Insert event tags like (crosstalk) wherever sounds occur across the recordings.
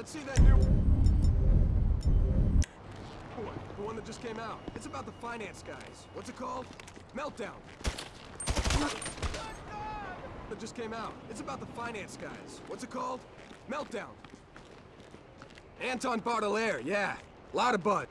let's see that new... What? The one that just came out. It's about the finance guys. What's it called? Meltdown. That just came out. It's about the finance guys. What's it called? Meltdown. Anton Beaudelaire, yeah. Lot of bud.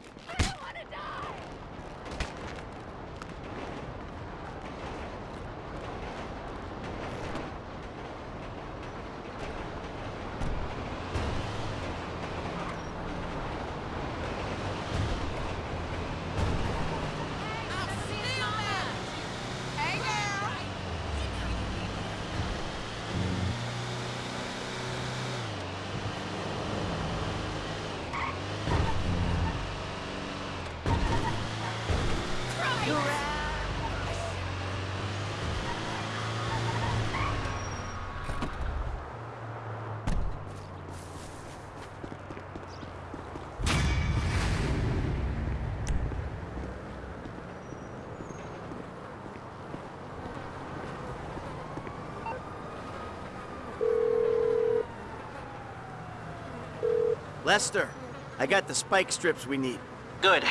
Lester, I got the spike strips we need. Good.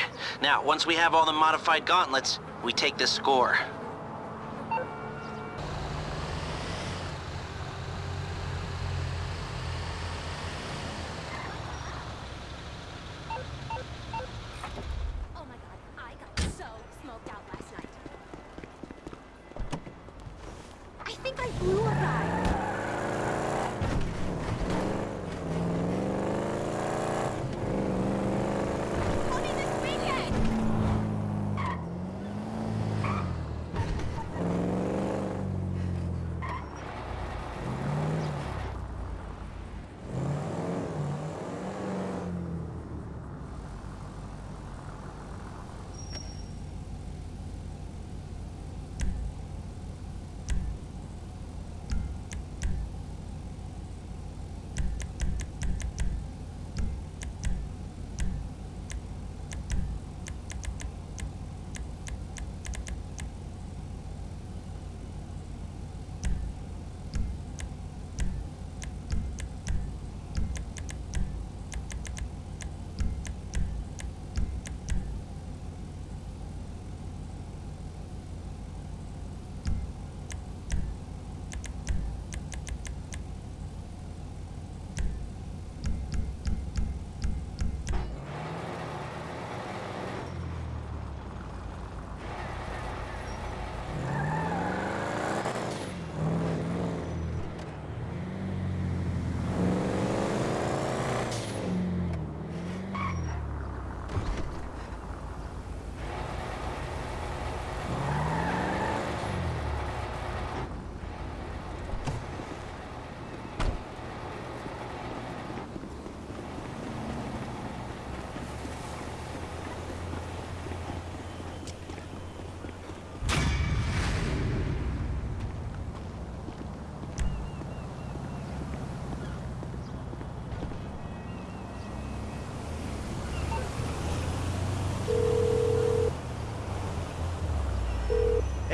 Now, once we have all the modified gauntlets, we take the score.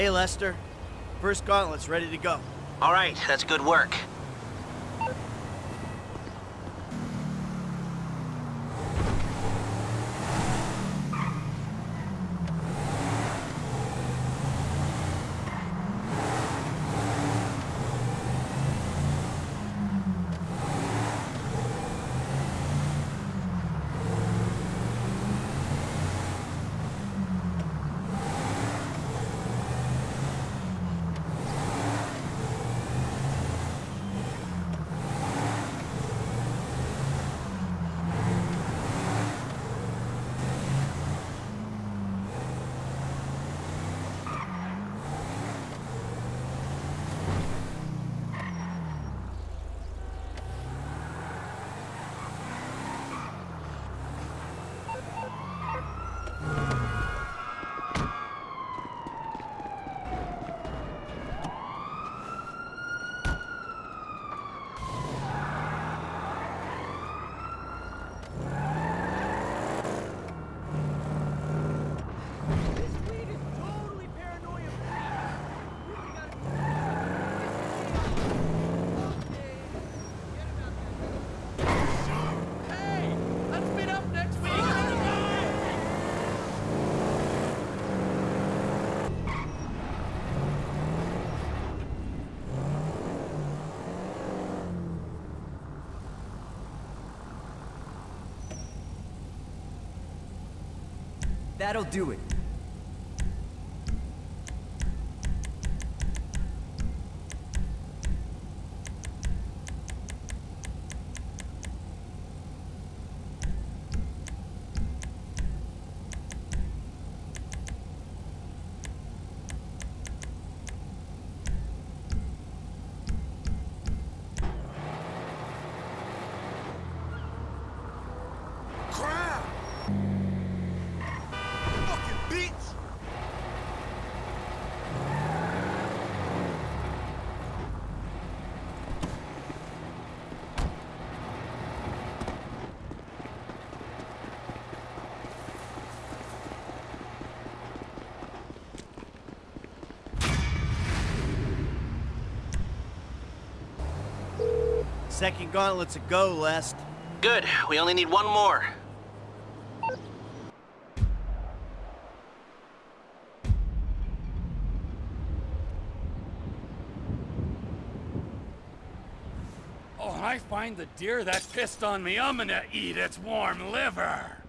Hey, Lester. First gauntlet's ready to go. All right, that's good work. That'll do it. Second gauntlet's a go, Lest. Good. We only need one more. Oh, when I find the deer that pissed on me, I'm gonna eat its warm liver.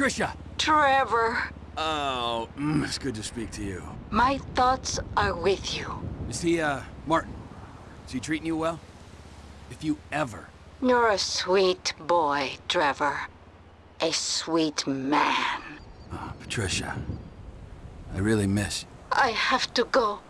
Patricia! Trevor, Oh, mm, it's good to speak to you. my thoughts are with you. Is he, uh, Martin? Is he treating you well? If you ever You're a sweet boy, Trevor. A sweet man. Uh, Patricia, I really miss. I have to go.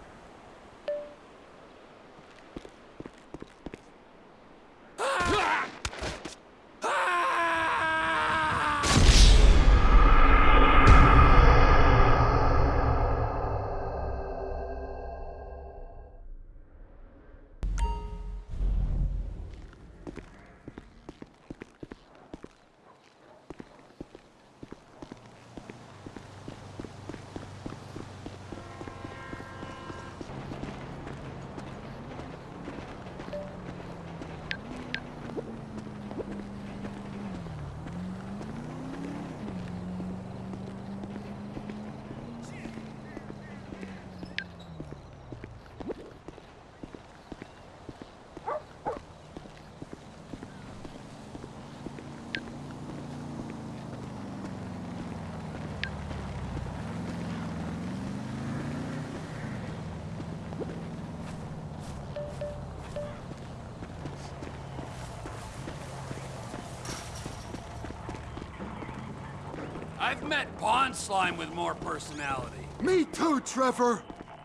I've met pond slime with more personality. Me too, Trevor!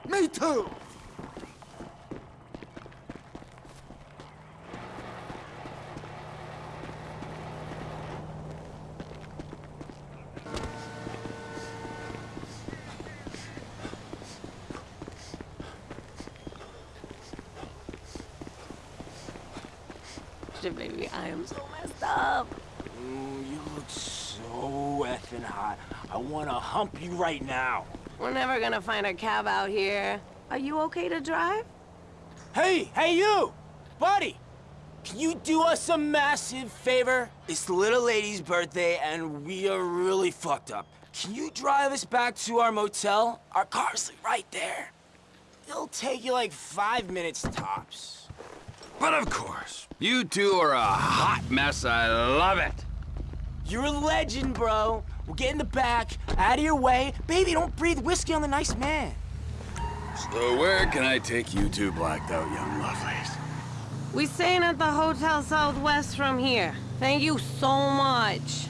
Me too! Shit, baby, I am so messed up. Ooh, you look so effing hot. I wanna hump you right now. We're never gonna find a cab out here. Are you okay to drive? Hey, hey you! Buddy! Can you do us a massive favor? It's the little lady's birthday and we are really fucked up. Can you drive us back to our motel? Our car's right there. It'll take you like five minutes tops. But of course, you two are a hot mess. I love it. You're a legend, bro. We'll get in the back, out of your way. Baby, don't breathe whiskey on the nice man. So where can I take you two blacked out young lovelies? We staying at the Hotel Southwest from here. Thank you so much.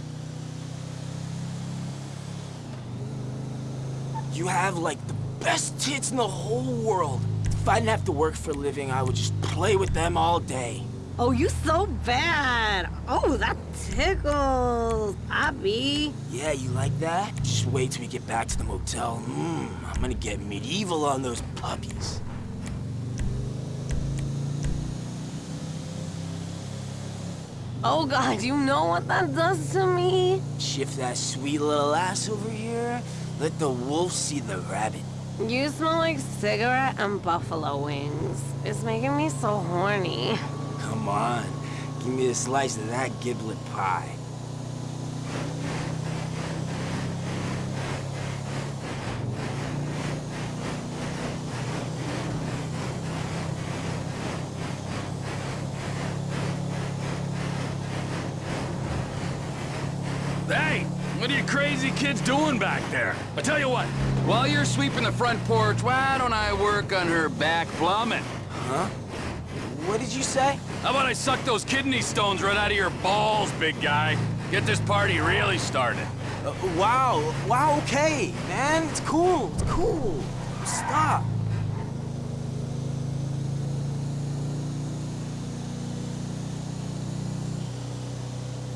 You have like the best tits in the whole world. If I didn't have to work for a living, I would just play with them all day. Oh, you so bad. Oh, that tickles. Abby. Yeah, you like that? Just wait till we get back to the motel. Mmm, I'm gonna get medieval on those puppies. Oh, God, you know what that does to me? Shift that sweet little ass over here. Let the wolf see the rabbit. You smell like cigarette and buffalo wings. It's making me so horny. Come on. Give me a slice of that giblet pie. Hey, what are you crazy kids doing back there? I tell you what, while you're sweeping the front porch, why don't I work on her back plumbing? Huh? What did you say? How about I suck those kidney stones right out of your balls, big guy? Get this party really started. Uh, wow, wow, okay, man. It's cool, it's cool. Stop.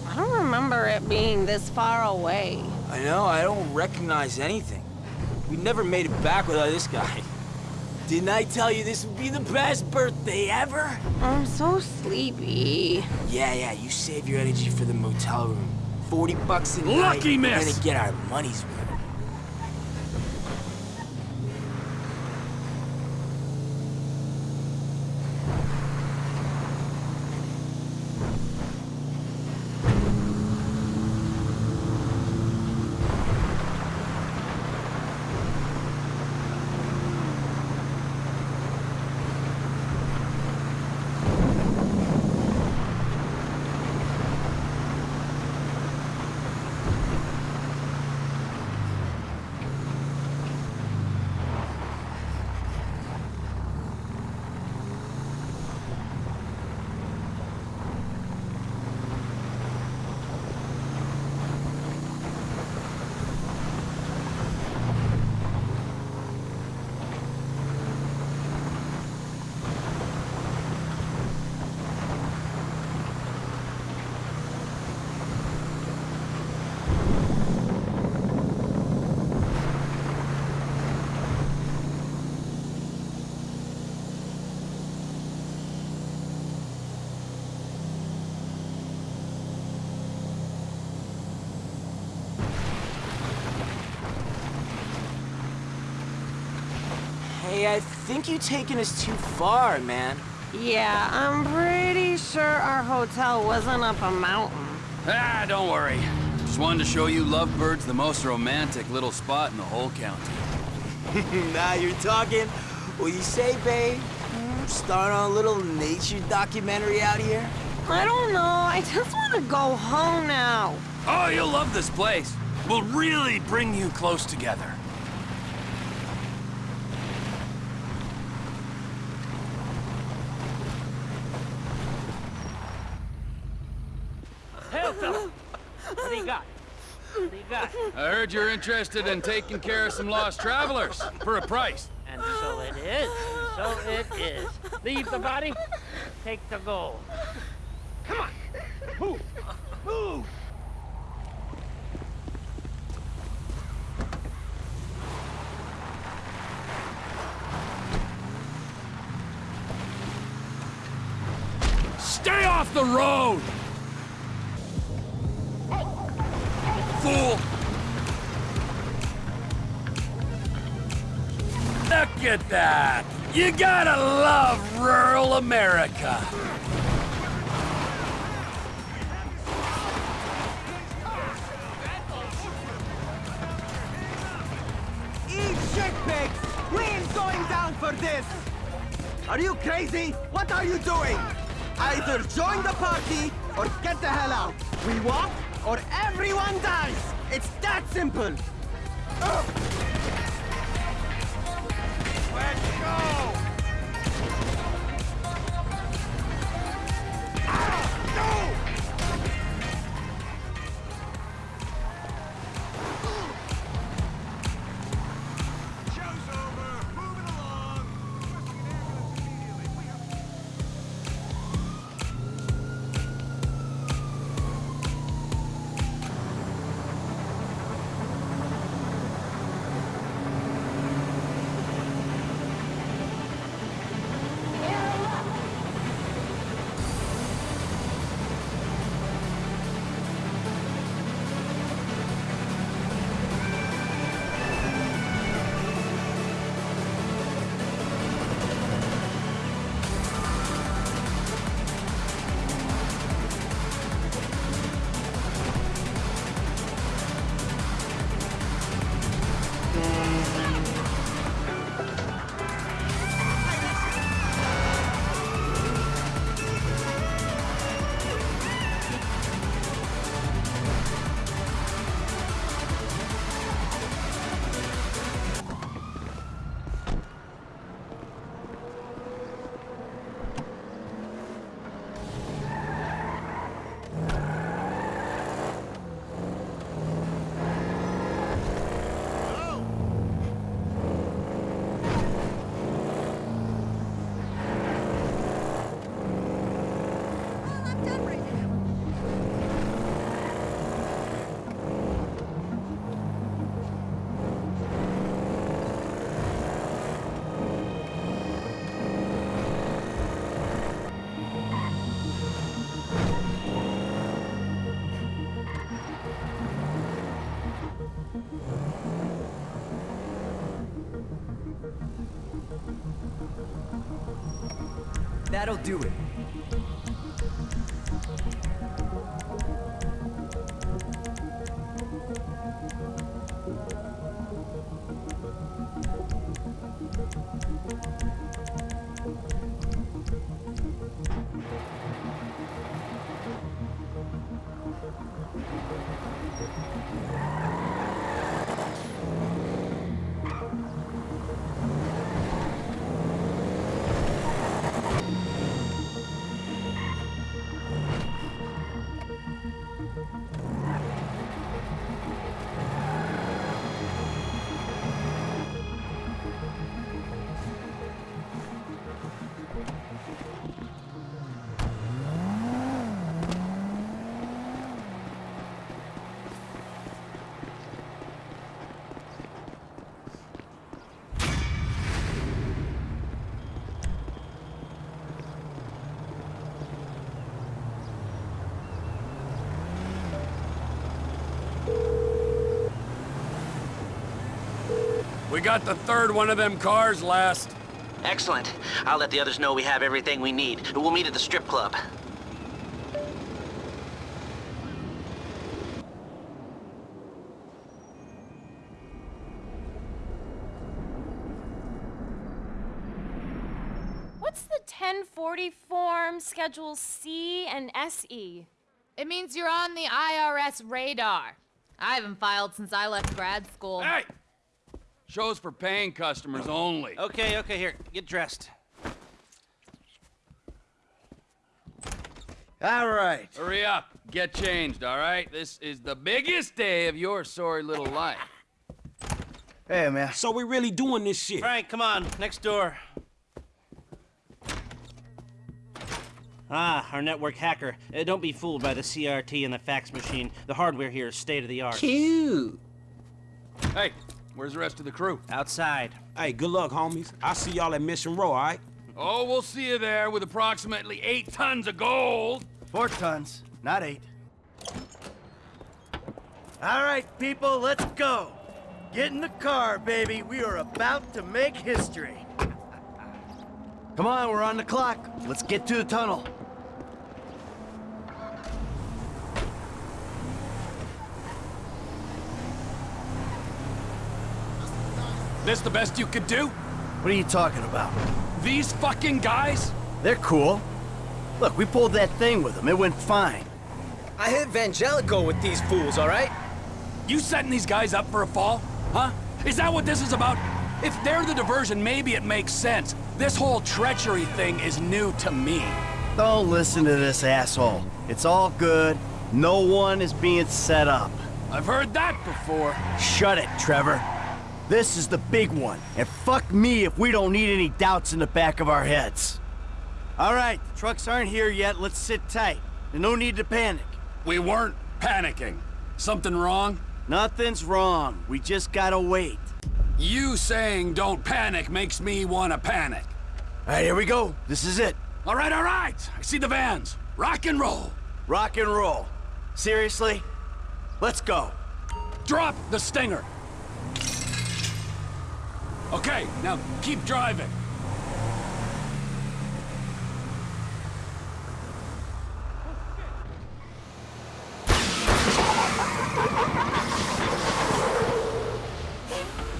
I don't remember it being this far away. I know, I don't recognize anything. We never made it back without this guy. Didn't I tell you this would be the best birthday ever? I'm so sleepy. Yeah, yeah, you save your energy for the motel room. 40 bucks a night. Lucky We're miss. gonna get our money's worth. Hey, I think you're taking us too far, man. Yeah, I'm pretty sure our hotel wasn't up a mountain. Ah, don't worry. Just wanted to show you Lovebird's the most romantic little spot in the whole county. (laughs) now you're talking. What you say, babe? Start on a little nature documentary out here? I don't know, I just want to go home now. Oh, you'll love this place. We'll really bring you close together. Hey, fella. What do you got? What do you got? I heard you're interested in taking care of some lost travelers for a price. And so it is. So it is. Leave the body, take the gold. Come on. Move. Move. Stay off the road! Look at that! You gotta love rural America! Eat shit, pigs! We ain't going down for this! Are you crazy? What are you doing? Either join the party or get the hell out. We walk or everyone dies. It's that simple. Ugh. That'll do it. We got the third one of them cars last. Excellent. I'll let the others know we have everything we need. We'll meet at the strip club. What's the 1040 form, Schedule C and SE? It means you're on the IRS radar. I haven't filed since I left grad school. Hey! Shows for paying customers only. Okay, okay, here. Get dressed. All right. Hurry up. Get changed, all right? This is the biggest day of your sorry little life. Hey, man. So we really doing this shit? Frank, come on. Next door. Ah, our network hacker. Uh, don't be fooled by the CRT and the fax machine. The hardware here is state of the art. Cute. Hey, where's the rest of the crew? Outside. Hey, good luck, homies. I'll see y'all at Mission Row, all right? Oh, we'll see you there with approximately eight tons of gold. Four tons, not eight. All right, people, let's go. Get in the car, baby. We are about to make history. (laughs) Come on, we're on the clock. Let's get to the tunnel. Is this the best you could do? What are you talking about? These fucking guys? They're cool. Look, we pulled that thing with them. It went fine. I hit Vangelico with these fools, all right? You setting these guys up for a fall? Huh? Is that what this is about? If they're the diversion, maybe it makes sense. This whole treachery thing is new to me. Don't listen to this asshole. It's all good. No one is being set up. I've heard that before. Shut it, Trevor. This is the big one, and fuck me if we don't need any doubts in the back of our heads. All right, the trucks aren't here yet. Let's sit tight. There's no need to panic. We weren't panicking. Something wrong? Nothing's wrong. We just gotta wait. You saying don't panic makes me want to panic. All right, here we go. This is it. All right, all right. I see the vans. Rock and roll. Rock and roll. Seriously? Let's go. Drop the stinger. Okay, now keep driving.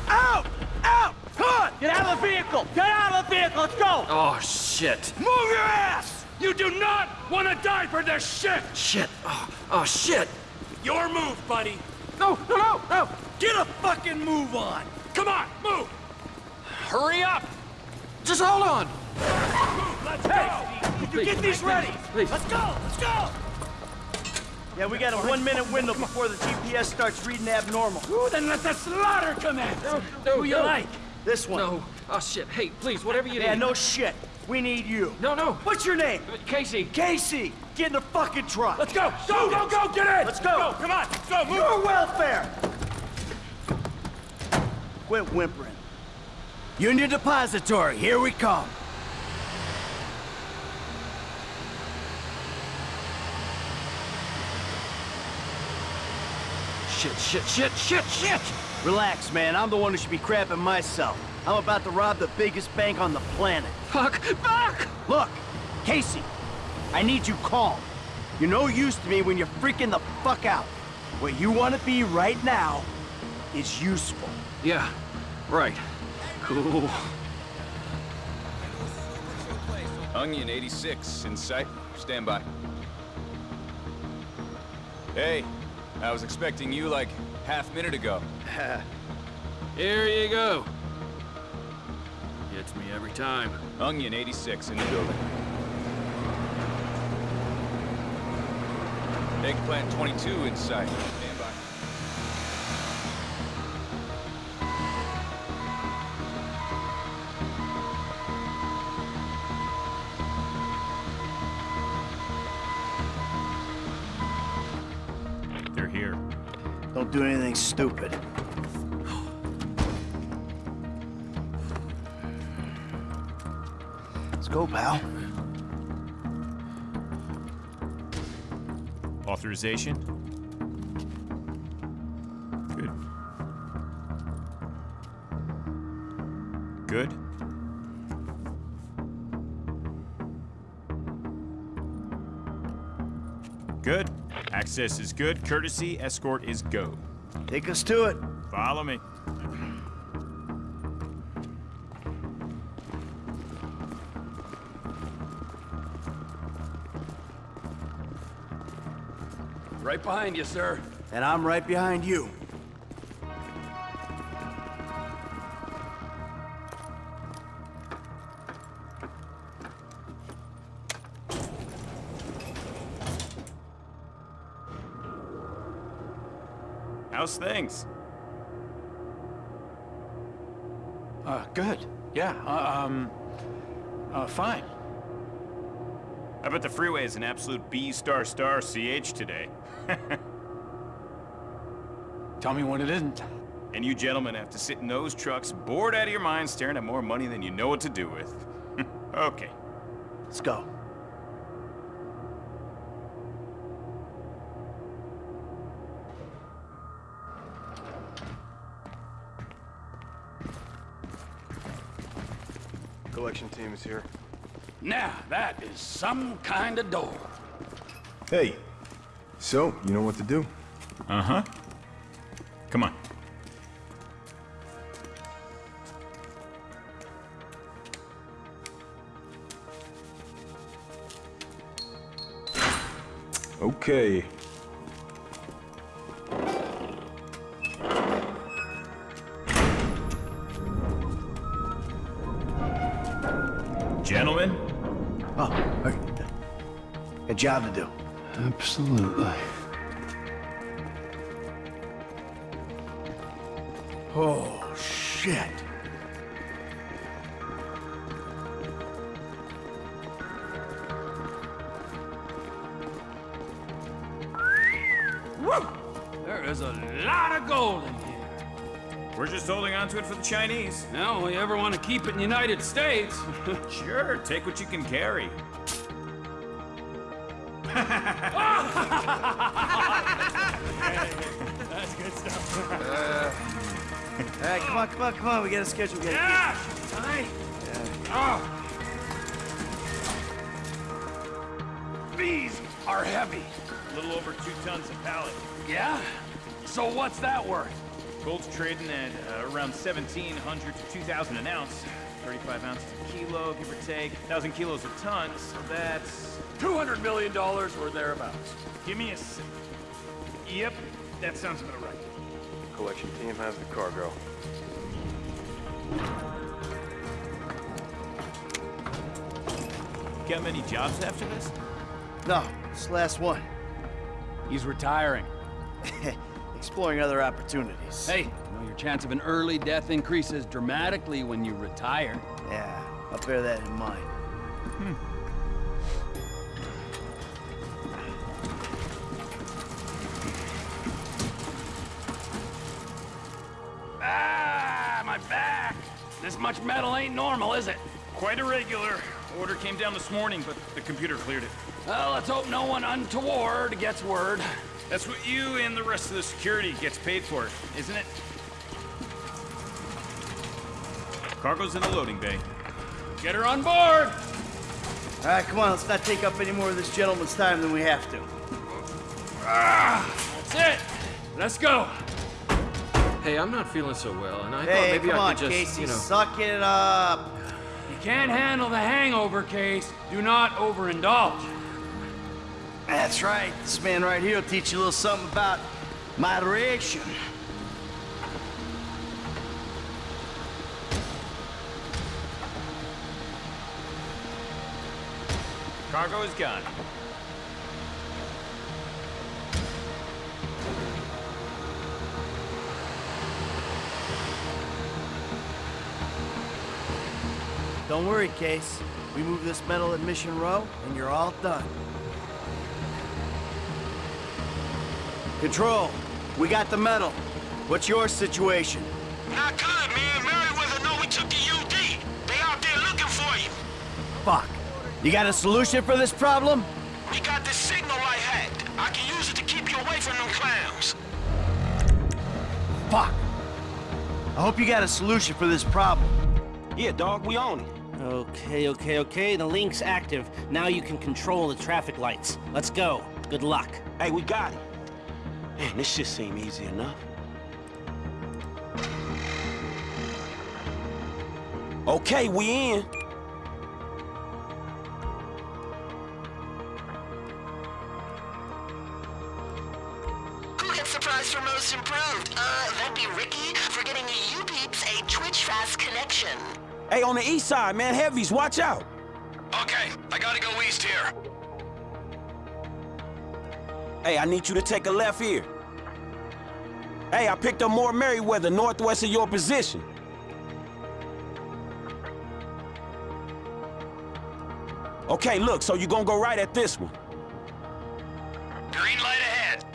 Out! Out! Come on! Get out of the vehicle! Get out of the vehicle! Let's go! Oh, shit. Move your ass! You do not want to die for this shit! Shit. Oh, oh, shit. Your move, buddy. No, no, no, no! Get a fucking move on. Come on, move! Hurry up! Just hold on! Let's go! You get these ready. Please. Let's go. Let's go. Yeah, we got a one-minute window before the GPS starts reading abnormal. Ooh, then let the slaughter commence! No, no, Who you no. like? This one. No. Oh, shit. Hey, please, whatever you Yeah, need. no shit. We need you. No, no. What's your name? Uh, Casey. Casey. Get in the fucking truck. Let's go! Go, go, go, get in! Let's go. Come on, let's go, move! Your welfare. Quit whimpering. Union Depository, here we come. Shit, shit, shit, shit, shit! Relax, man. I'm the one who should be crapping myself. I'm about to rob the biggest bank on the planet. Fuck! Fuck! Look, Casey, I need you calm. You're no use to me when you're freaking the fuck out. What you want to be right now is useful. Yeah, right. Cool. Onion 86 in sight. Stand by. Hey, I was expecting you like half minute ago. (laughs) Here you go. Gets me every time. Onion 86 in the building. Eggplant 22 in sight. Here. Don't do anything stupid. Let's go, pal. Authorization? Access is good. Courtesy escort is go. Take us to it. Follow me. Right behind you, sir. And I'm right behind you. Yeah, uh, um, uh, fine. I bet the freeway is an absolute B star star CH today. (laughs) Tell me when it isn't. And you gentlemen have to sit in those trucks, bored out of your minds, staring at more money than you know what to do with. (laughs) okay. Let's go. Collection team is here. Now, that is some kind of door. Hey, so you know what to do? Uh-huh. Come on. Okay. Job to do. Absolutely. Oh, shit. There is a lot of gold in here. we're just holding on to it for the Chinese. Now, we ever want to keep it in the United States? (laughs) Sure, take what you can carry. On, come on. We got a schedule. We gotta Yeah! Aye. Oh. These are heavy. A little over two tons a pallet. Yeah? So what's that worth? Gold's trading at uh, around 1,700 to 2,000 an ounce. 35 ounces a kilo, give or take. 1,000 kilos a ton, so that's... $200 million or thereabouts. Give me a... s- Yep, that sounds about right. Collection team has the cargo. Got many jobs after this? No, it's the last one. He's retiring. (laughs) Exploring other opportunities. Hey, you know your chance of an early death increases dramatically when you retire. Yeah, I'll bear that in mind. Ah, metal ain't normal, is it? Quite irregular. Order came down this morning, but the computer cleared it. Well, let's hope no one untoward gets word. That's what you and the rest of the security gets paid for, isn't it? Cargo's in the loading bay. Get her on board! All right, come on, let's not take up any more of this gentleman's time than we have to. Ah, that's it. Let's go. Hey, I'm not feeling so well, and I thought maybe come I on, could just, Casey, you know. suck it up. You can't handle the hangover case. Do not overindulge. That's right. This man right here will teach you a little something about moderation. Cargo is gone. Don't worry, Case. We move this metal at Mission Row, and you're all done. Control, we got the metal. What's your situation? Not good, man. Merryweather know we took the UD. They out there looking for you. Fuck. You got a solution for this problem? We got this signal light hacked. I can use it to keep you away from them clowns. Fuck. I hope you got a solution for this problem. Yeah, dog, we own it. Okay, okay, okay. The link's active. Now you can control the traffic lights. Let's go. Good luck. Hey, we got it. Man, this shit seem easy enough. Okay, we in. The east side, man, heavies, watch out. Okay, I gotta go east here. Hey, I need you to take a left here. Hey, I picked up more Merryweather northwest of your position. Okay, look, so you're gonna go right at this one. Green light ahead.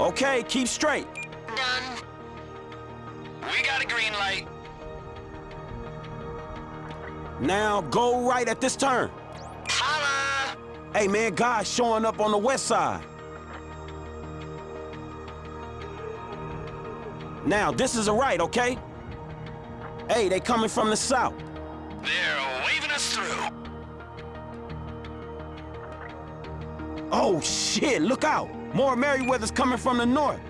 Okay, keep straight. Done. We got a green light. Now, go right at this turn. Holla! Hey, man, guys showing up on the west side. Now, this is a right, okay? Hey, they coming from the south. They're waving us through. Oh, shit, look out. More Merryweather's coming from the north.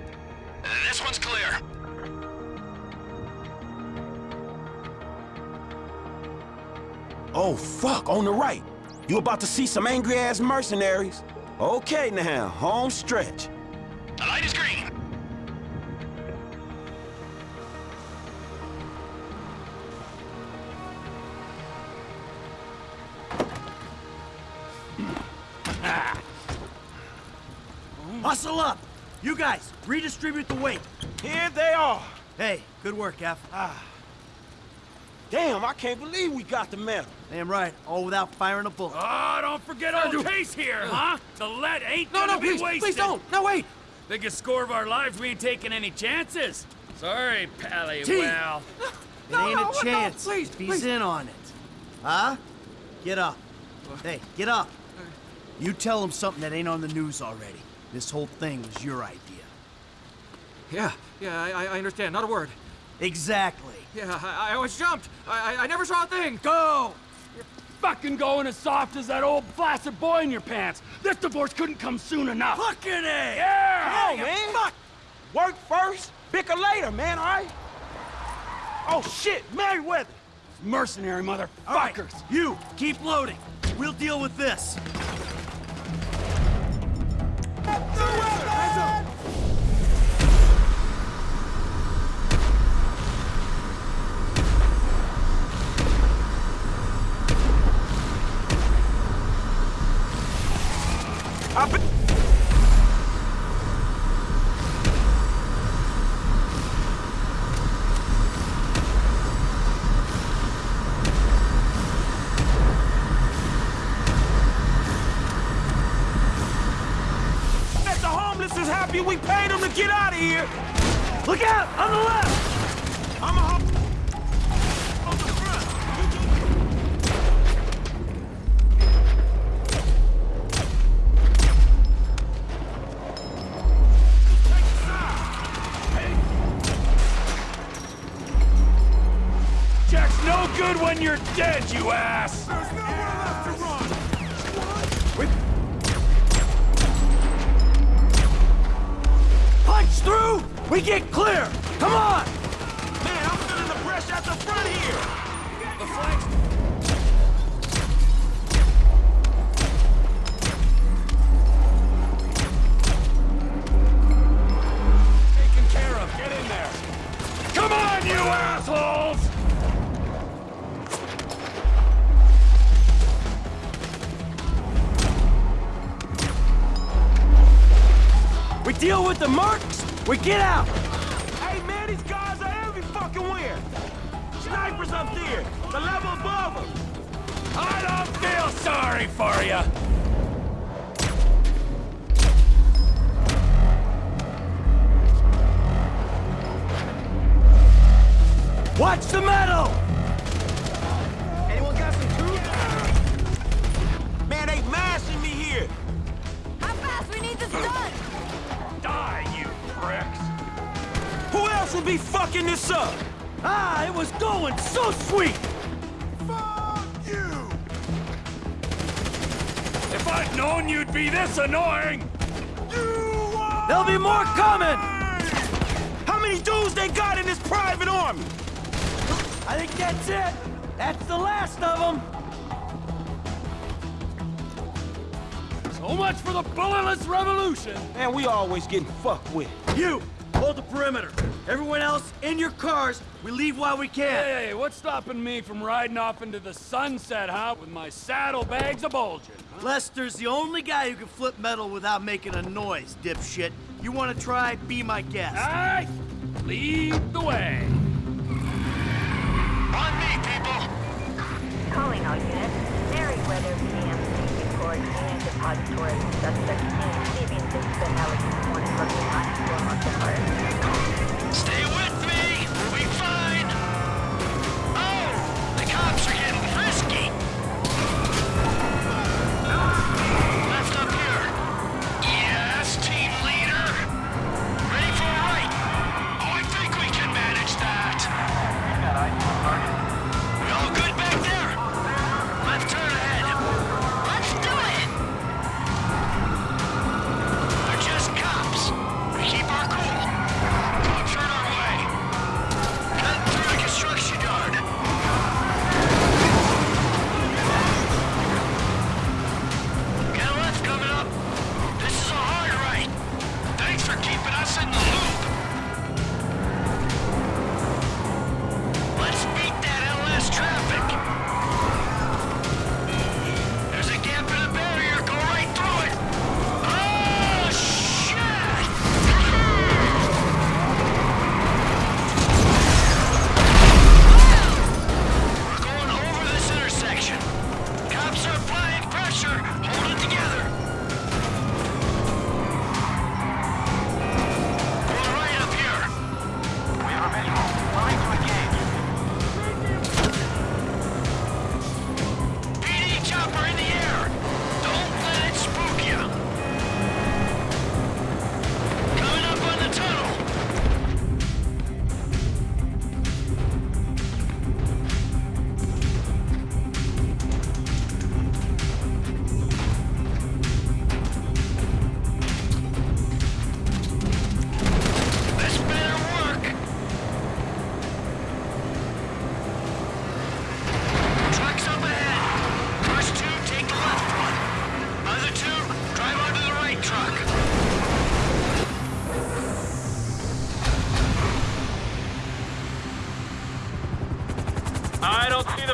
Oh, fuck, on the right. You about to see some angry-ass mercenaries. Okay, now, home stretch. The light is green. Hustle up! You guys, redistribute the weight. Here they are. Hey, good work, F. Ah. Damn, I can't believe we got the medal. Damn right, all without firing a bullet. Oh, don't forget our case here, huh? The lead ain't No, gonna no, be please, wasted. please don't. No, wait. Biggest score of our lives, we ain't taking any chances. Sorry, Pally. T. Well, (laughs) It ain't no, a no, chance please, if he's please. in on it. Huh? Get up. Hey, get up. You tell him something that ain't on the news already. This whole thing was your idea. Yeah, yeah, I, I understand. Not a word. Exactly. Yeah, I, I was jumped. I, I, I never saw a thing. Go! You're fucking going as soft as that old flaccid boy in your pants. This divorce couldn't come soon enough. Fucking A! Yeah! Come on, man. Fuck. Work first, bicker later, man, all right? Oh, shit, Merryweather. Mercenary motherfuckers. All right, you, keep loading. We'll deal with this. I get out! Hey, man, these guys are every fucking where! Snipers up there! The level above them! I don't feel sorry for you. Watch the metal! Anyone got some truth? Man, they mashing me here! How fast we need this done? Pricks! Who else would be fucking this up? Ah, it was going so sweet! Fuck you! If I'd known you'd be this annoying! You are... There'll be more coming! How many dudes they got in this private army? I think that's it! That's the last of them! So much for the bulletless revolution! Man, we always getting fucked with. You! Hold the perimeter! Everyone else, in your cars! We leave while we can! Hey, what's stopping me from riding off into the sunset, huh? With my saddlebags a bulging. Lester's the only guy who can flip metal without making a noise, dipshit. You wanna try? Be my guest. Aye! Lead the way! On me, people! Calling all units. Merryweather Repository Union Depository, Suspect 16, leaving 6 Alex Morning, Brooklyn, 9, 4,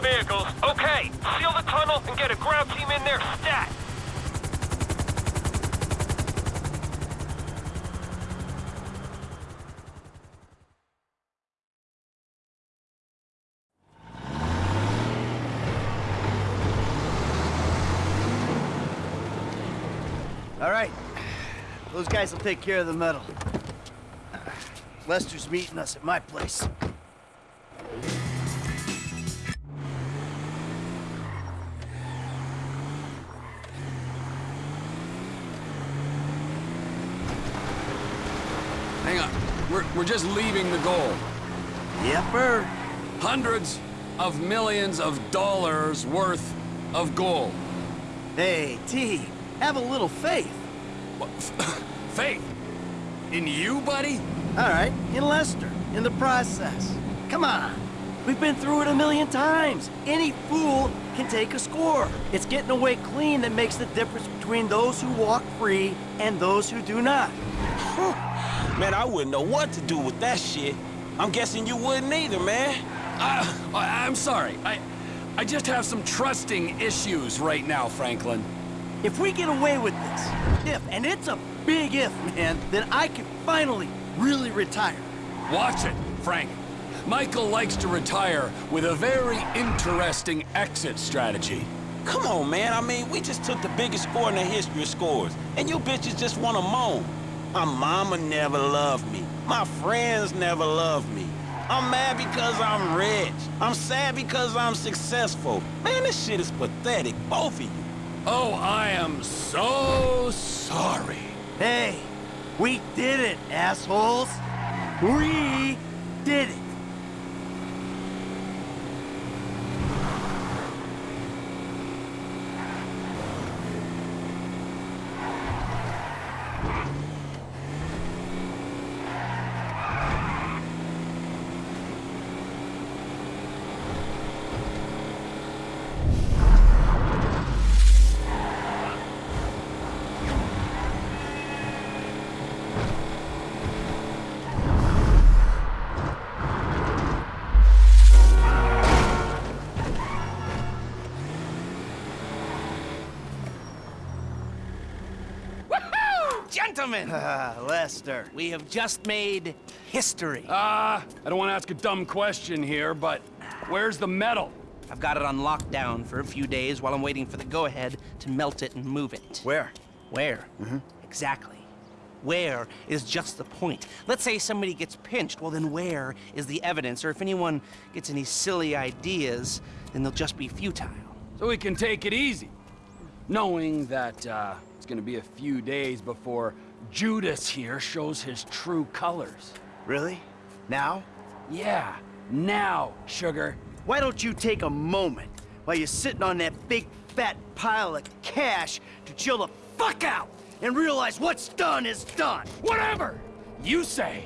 vehicles. Okay, seal the tunnel and get a ground team in there stat. All right. Those guys will take care of the metal. Lester's meeting us at my place. We're, we're just leaving the goal. Yepper. Hundreds, of millions of dollars worth of gold. Hey, T, have a little faith. What, (laughs) Faith? In you, buddy? All right, in Lester, in the process. Come on. We've been through it a million times. Any fool can take a score. It's getting away clean that makes the difference between those who walk free and those who do not. (laughs) Man, I wouldn't know what to do with that shit. I'm guessing you wouldn't either, man. Uh, I- I'm sorry. I, I just have some trusting issues right now, Franklin. If we get away with this, if, and it's a big if, man, then I can finally really retire. Watch it, Frank. Michael likes to retire with a very interesting exit strategy. Come on, man. I mean, we just took the biggest score in the history of scores, and you bitches just want to moan. My mama never loved me. My friends never loved me. I'm mad because I'm rich. I'm sad because I'm successful. Man, this shit is pathetic, both of you. Oh, I am so sorry. Hey, we did it, assholes. We did it. Lester. We have just made history. Ah, I don't want to ask a dumb question here, but where's the metal? I've got it on lockdown for a few days while I'm waiting for the go-ahead to melt it and move it. Where? Where? Mm-hmm. Exactly. Where is just the point. Let's say somebody gets pinched, well then where is the evidence? Or if anyone gets any silly ideas, then they'll just be futile. So we can take it easy, knowing that uh, it's gonna be a few days before Judas here shows his true colors. Really? Now? Yeah, now, sugar. Why don't you take a moment while you're sitting on that big fat pile of cash to chill the fuck out and realize what's done is done? Whatever you say.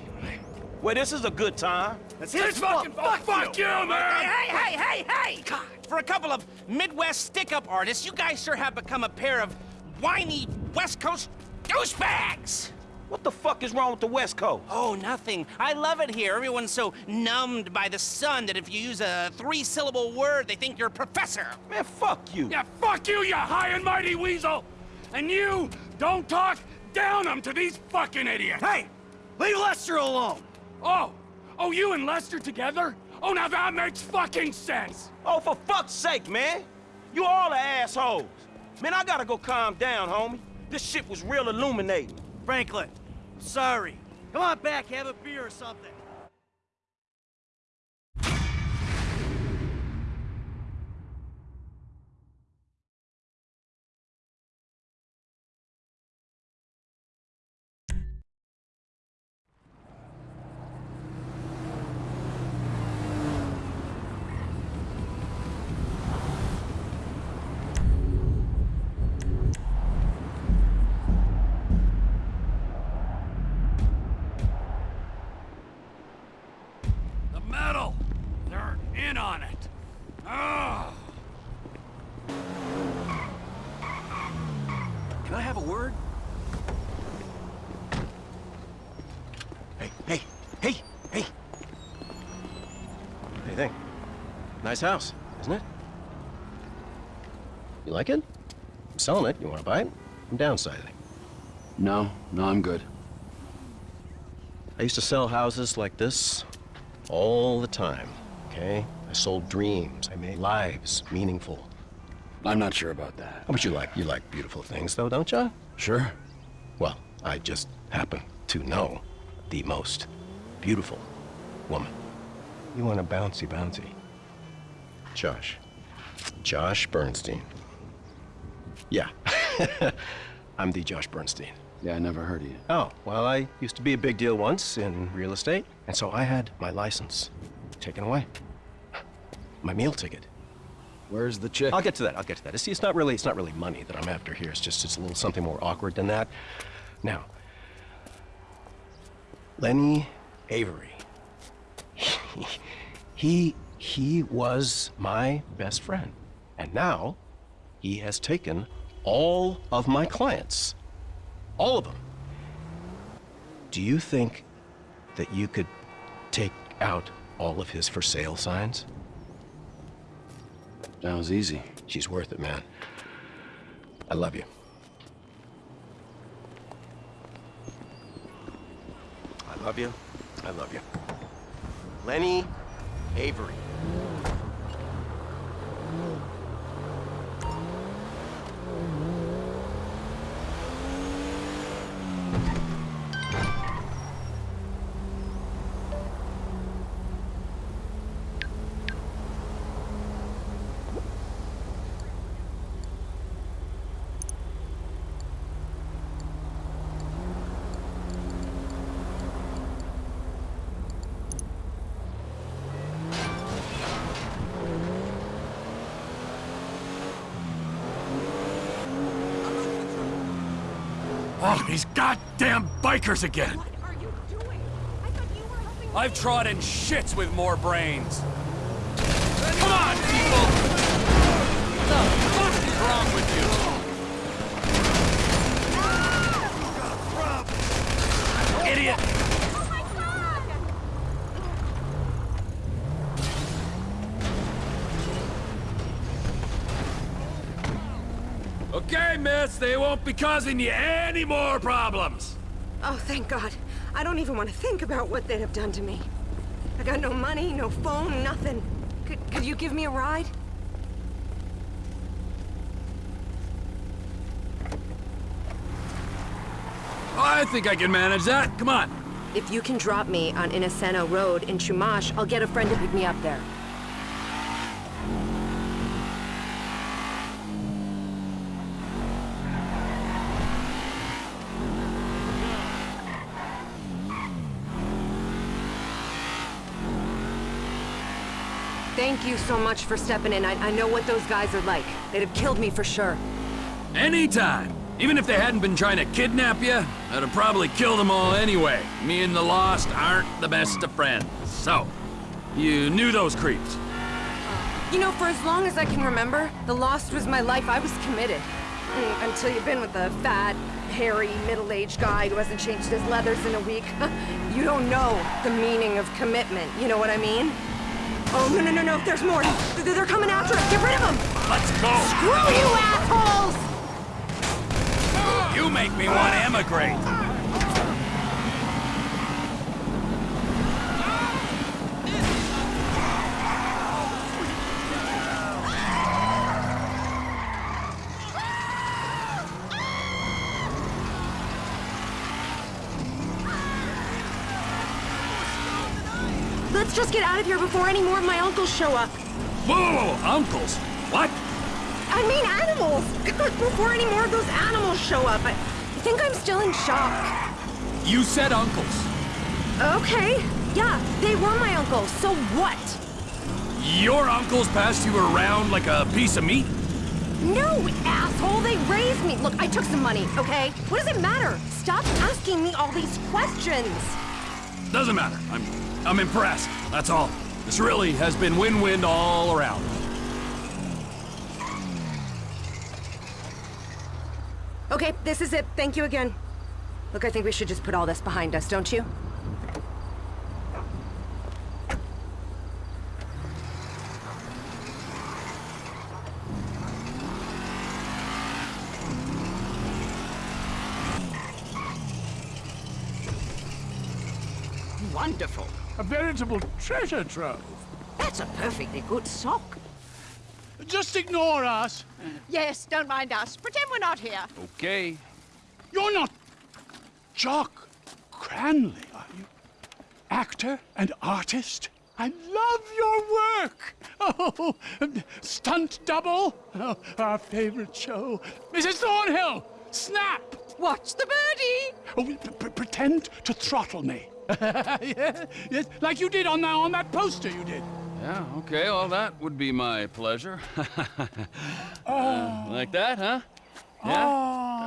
Well, this is a good time. Let's This fucking fuck, fuck you, man! Hey, hey, hey, hey! God, for a couple of Midwest stick-up artists, you guys sure have become a pair of whiny West Coast douchebags! What the fuck is wrong with the West Coast? Oh, nothing. I love it here. Everyone's so numbed by the sun that if you use a three-syllable word, they think you're a professor. Man, fuck you. Yeah, fuck you, you high and mighty weasel! And you, don't talk down them to these fucking idiots! Hey, leave Lester alone. Oh, oh, you and Lester together? Oh, now that makes fucking sense! Oh, for fuck's sake, man. You all are assholes. Man, I gotta go calm down, homie. This shit was real illuminating. Franklin, sorry. Come on back, have a beer or something. The metal! They're in on it! Oh. Can I have a word? Hey, hey, hey, hey. What do you think? Nice house, isn't it? You like it? I'm selling it. You want to buy it? I'm downsizing. No, no, I'm good. I used to sell houses like this all the time, okay? I sold dreams. I made lives meaningful. I'm not sure about that. Oh, How about you like you like beautiful things though, don't you? Sure. Well, I just happen to know the most beautiful woman. You want a bouncy bouncy. Josh. Josh Bernstein. Yeah. (laughs) I'm the Josh Bernstein. Yeah, I never heard of you. Oh, well, I used to be a big deal once in real estate, and so I had my license taken away. my meal ticket. Where's the chick? I'll get to that. I'll get to that. See, it's not really it's not really money that I'm after here. It's just it's a little something more awkward than that. Now, Lenny Avery. (laughs) he he was my best friend, and now he has taken all of my clients, all of them. Do you think that you could take out all of his for sale signs? Sounds easy. She's worth it, man. I love you. I love you. I love you. Lenny Avery. Oh, these goddamn bikers again! What are you doing? I've trodden shits with more brains. They won't be causing you any more problems. Oh, thank God. I don't even want to think about what they'd have done to me. I got no money, no phone, nothing. Could, could you give me a ride? I think I can manage that. Come on. If you can drop me on Ineseno Road in Chumash, I'll get a friend to pick me up there. Thank you so much for stepping in. I, I know what those guys are like. They'd have killed me for sure. Anytime. Even if they hadn't been trying to kidnap you, I'd have probably killed them all anyway. Me and the Lost aren't the best of friends. So, you knew those creeps. You know, for as long as I can remember, the Lost was my life. I was committed. Mm, Until you've been with a fat, hairy, middle-aged guy who hasn't changed his leathers in a week. (laughs) you don't know the meaning of commitment. You know what I mean? Oh, no, no, no, no. There's more. Th- They're coming after us. Get rid of them. Let's go. Screw you, assholes! You make me want to emigrate. Let's get out of here before any more of my uncles show up. Whoa, whoa, whoa, uncles. What? I mean animals! (laughs) before any more of those animals show up. I think I'm still in shock. You said uncles. Okay, yeah, they were my uncles, so what? Your uncles passed you around like a piece of meat? No, asshole, they raised me. Look, I took some money, okay? What does it matter? Stop asking me all these questions. Doesn't matter. I'm I'm impressed. That's all. This really has been win-win all around. Okay, this is it. Thank you again. Look, I think we should just put all this behind us, don't you? Wonderful. A veritable treasure trove. That's a perfectly good sock. Just ignore us. Yes, don't mind us. Pretend we're not here. Okay. You're not Jock Cranley, are you? Actor and artist? I love your work. (laughs) Oh, stunt double. Oh, our favorite show. Mrs. Thornhill, snap. Watch the birdie. Oh, p- p- pretend to throttle me. (laughs) yes, yes, like you did on that on that poster you did. Yeah, okay, well, that would be my pleasure. (laughs) Uh, like that, huh? Yeah?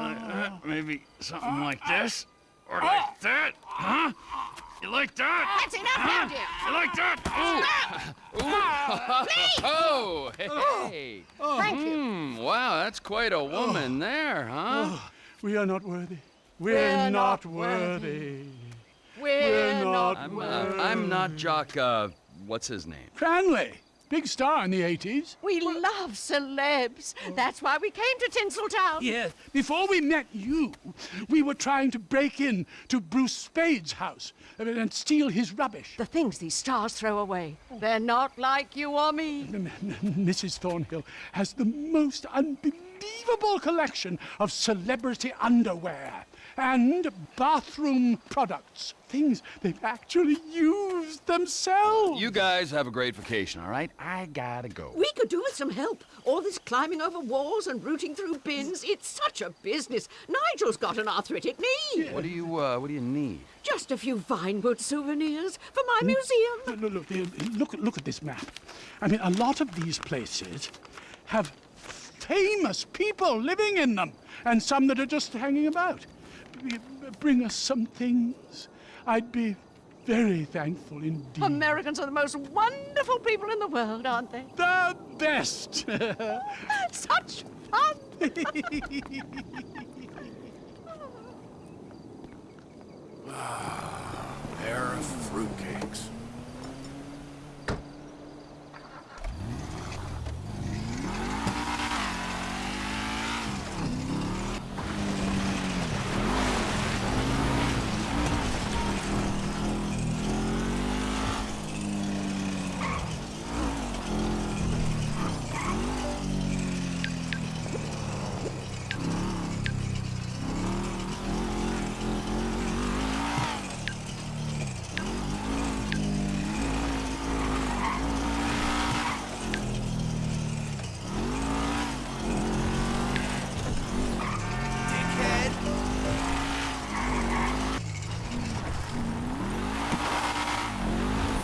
Like that? Maybe something like this? Or like that? Huh? You like that? That's enough huh? now, dear. You like that? Ooh! (laughs) Ooh! Oh, hey! Thank you. Hmm, wow, that's quite a woman there, huh? Oh, we are not worthy. We're, We're not, not worthy. We're not I'm, uh, I'm not Jock, uh, what's his name? Cranley, big star in the 80s. We love celebs. That's why we came to Tinseltown. Yes. Before we met you, we were trying to break in to Bruce Spade's house and steal his rubbish. The things these stars throw away, they're not like you or me. Mrs. Thornhill has the most unbelievable collection of celebrity underwear and bathroom products. Things they've actually used themselves. You guys have a great vacation, all right? I gotta go. We could do with some help. All this climbing over walls and rooting through bins, it's such a business. Nigel's got an arthritic knee. What do you, uh, what do you need? Just a few Vinewood souvenirs for my museum. Look, look, look, look, look at this map. I mean, a lot of these places have famous people living in them, and some that are just hanging about. B- Bring us some things. I'd be very thankful indeed. Americans are the most wonderful people in the world, aren't they? The best! (laughs) Such fun! (laughs) ah, Pair of fruitcakes.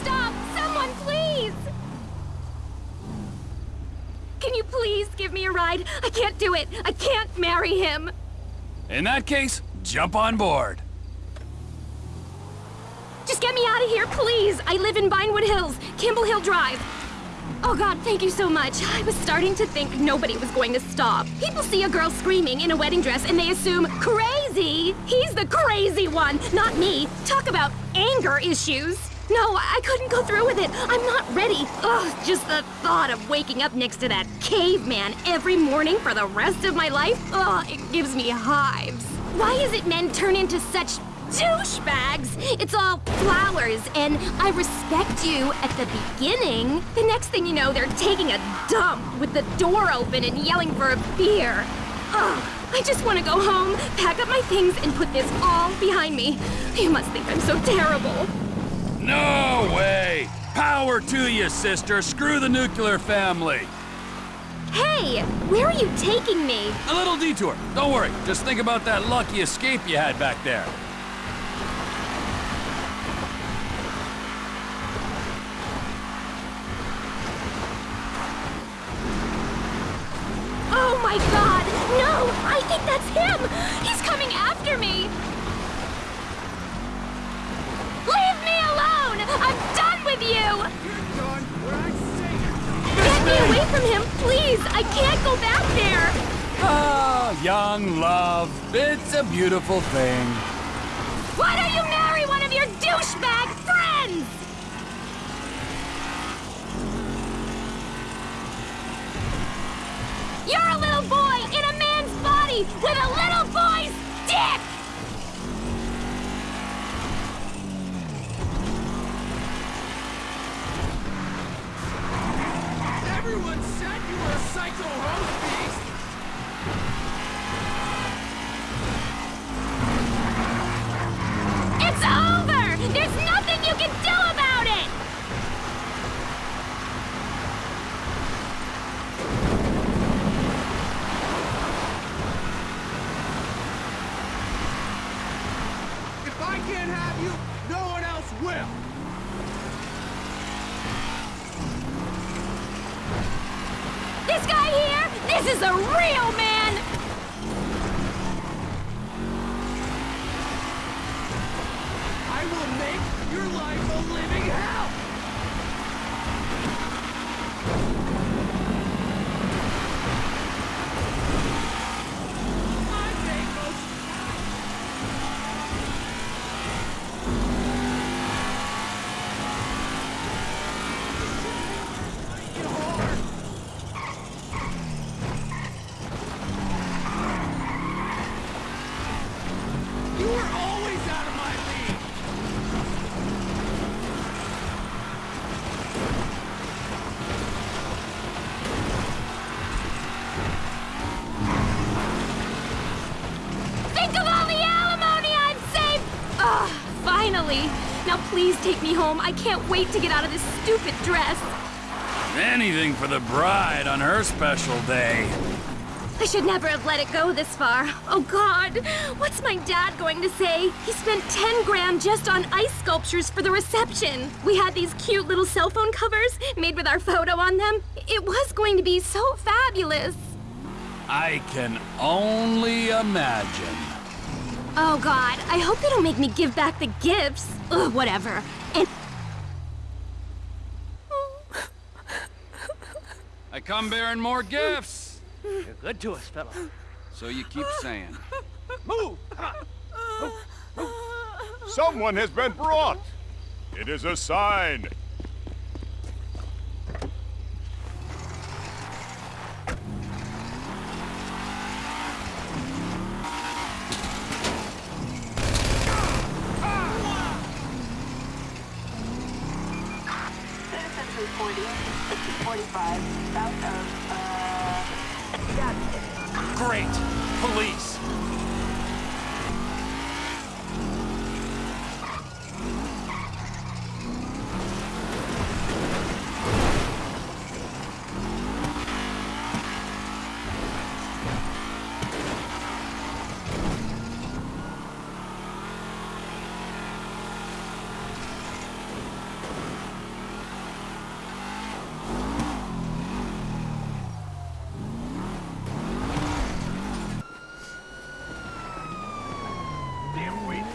Stop! Someone, please! Can you please give me a ride? I can't do it. I can't marry him. In that case, jump on board. Just get me out of here, please. I live in Vinewood Hills, Campbell Hill Drive. Oh God, thank you so much. I was starting to think nobody was going to stop. People see a girl screaming in a wedding dress and they assume crazy. He's the crazy one, not me. Talk about anger issues. No, I couldn't go through with it. I'm not ready. Ugh, just the thought of waking up next to that caveman every morning for the rest of my life, ugh, it gives me hives. Why is it men turn into such douchebags? It's all flowers, and I respect you at the beginning. The next thing you know, they're taking a dump with the door open and yelling for a beer. Ugh, I just want to go home, pack up my things, and put this all behind me. You must think I'm so terrible. No way! Power to you, sister. Screw the nuclear family. Hey, where are you taking me? A little detour. Don't worry. Just think about that lucky escape you had back there. Oh my god! No! I think that's him! He's coming after me! I'm done with you! Get me away from him, please! I can't go back there! Ah, young love. It's a beautiful thing. Why don't you marry one of your douchebag friends? You're a little boy in a man's body with a little boy's dick! Everyone said you were a psycho host beast! It's over! There's nothing you can do about it! Is a real man! I will make your life a living hell! You were always out of my league! Think of all the alimony I've saved! Ugh, finally! Now please take me home. I can't wait to get out of this stupid dress. Anything for the bride on her special day. I should never have let it go this far. Oh God, what's my dad going to say? He spent 10 grand just on ice sculptures for the reception. We had these cute little cell phone covers made with our photo on them. It was going to be so fabulous. I can only imagine. Oh God, I hope they don't make me give back the gifts. Ugh, whatever. And I come bearing more gifts. You're good to us, fella. So you keep saying. Move! Come on! Someone has been brought. It is a sign. Citizens reporting 645 south of, uh, Gadsden. Great! Police!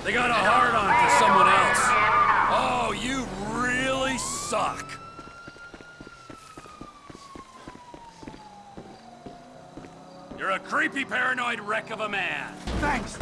They got a hard on for someone else. Oh, you really suck. You're a creepy, paranoid wreck of a man. Thanks.